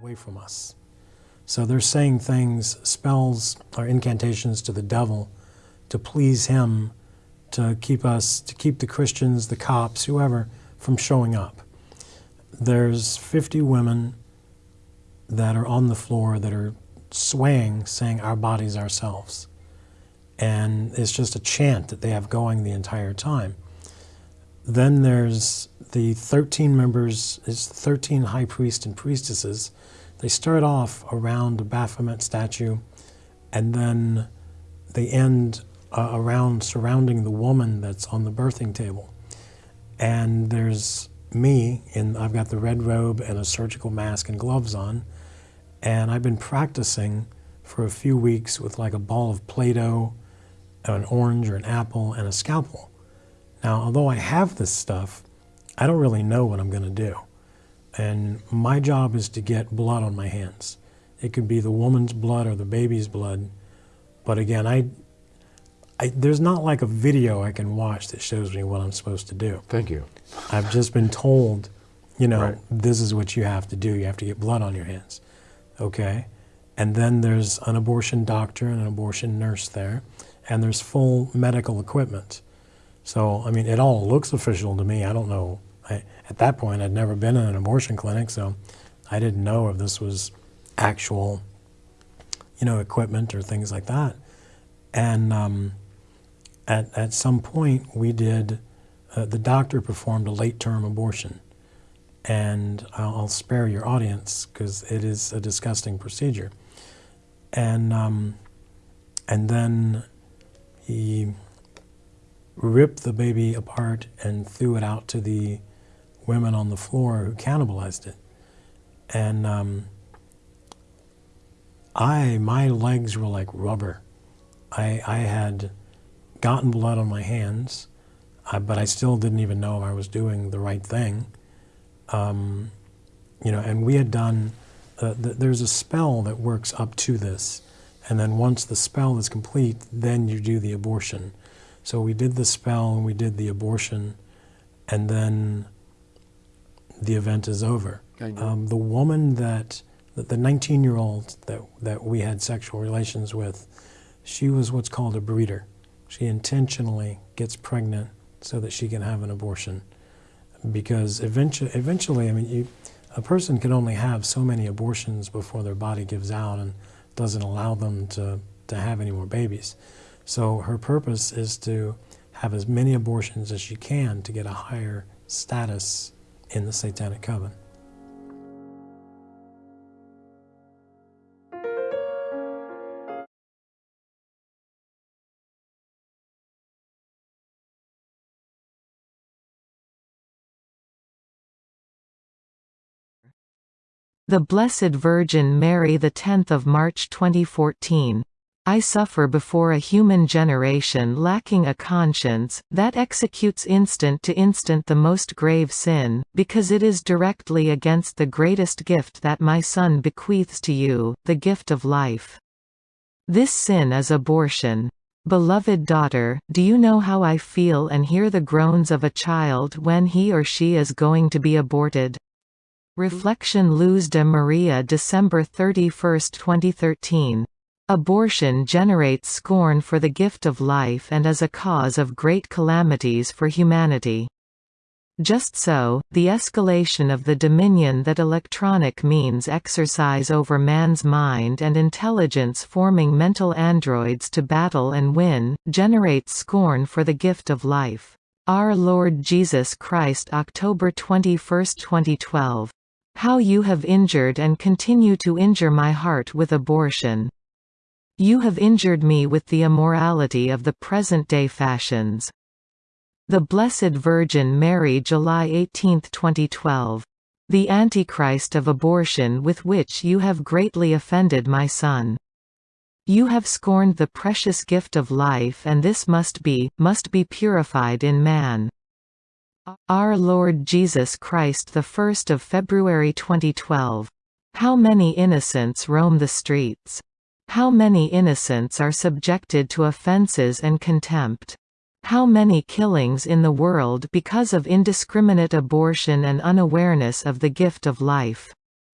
Away from us. So they're saying things, spells or incantations to the devil to please him, to keep us, to keep the Christians, the cops, whoever, from showing up. There's 50 women that are on the floor that are swaying, saying, Our bodies, ourselves. And it's just a chant that they have going the entire time. Then there's the 13 members, it's 13 high priests and priestesses. They start off around the Baphomet statue, and then they end uh, around surrounding the woman that's on the birthing table. And there's me, and I've got the red robe and a surgical mask and gloves on, and I've been practicing for a few weeks with like a ball of Play-Doh, an orange or an apple, and a scalpel. Now, although I have this stuff, I don't really know what I'm going to do. And my job is to get blood on my hands. It could be the woman's blood or the baby's blood. But again, I, I, there's not like a video I can watch that shows me what I'm supposed to do. Thank you. I've just been told, you know, Right. this is what you have to do. You have to get blood on your hands. Okay? And then there's an abortion doctor and an abortion nurse there, and there's full medical equipment. So, I mean, it all looks official to me. I don't know. I, at that point, I'd never been in an abortion clinic, so I didn't know if this was actual, you know, equipment or things like that. And um, at, at some point, we did, uh, the doctor performed a late term abortion. And I'll, I'll spare your audience because it is a disgusting procedure. And, um, and then he ripped the baby apart and threw it out to the women on the floor who cannibalized it. And um, I, my legs were like rubber. I, I had gotten blood on my hands, uh, but I still didn't even know if I was doing the right thing. Um, you know, and we had done, uh, th- there's a spell that works up to this. And then once the spell is complete, then you do the abortion. So we did the spell and we did the abortion, and then the event is over. Um, the woman that, the 19 year old that, that we had sexual relations with, she was what's called a breeder. She intentionally gets pregnant so that she can have an abortion. Because eventually, eventually I mean, you, a person can only have so many abortions before their body gives out and doesn't allow them to, to have any more babies. So her purpose is to have as many abortions as she can to get a higher status in the Satanic Coven. The Blessed Virgin Mary the 10th of March 2014. I suffer before a human generation lacking a conscience, that executes instant to instant the most grave sin, because it is directly against the greatest gift that my Son bequeaths to you, the gift of life. This sin is abortion. Beloved daughter, do you know how I feel and hear the groans of a child when he or she is going to be aborted? Reflection Luz de Maria December 31, 2013. Abortion generates scorn for the gift of life and is a cause of great calamities for humanity. Just so, the escalation of the dominion that electronic means exercise over man's mind and intelligence forming mental androids to battle and win, generates scorn for the gift of life. Our Lord Jesus Christ October 21, 2012. How you have injured and continue to injure my heart with abortion. You have injured me with the immorality of the present-day fashions. The Blessed Virgin Mary July 18, 2012. The Antichrist of abortion with which you have greatly offended my son. You have scorned the precious gift of life and this must be, must be purified in man. Our Lord Jesus Christ the 1st of February 2012. How many innocents roam the streets? How many innocents are subjected to offenses and contempt? How many killings in the world because of indiscriminate abortion and unawareness of the gift of life?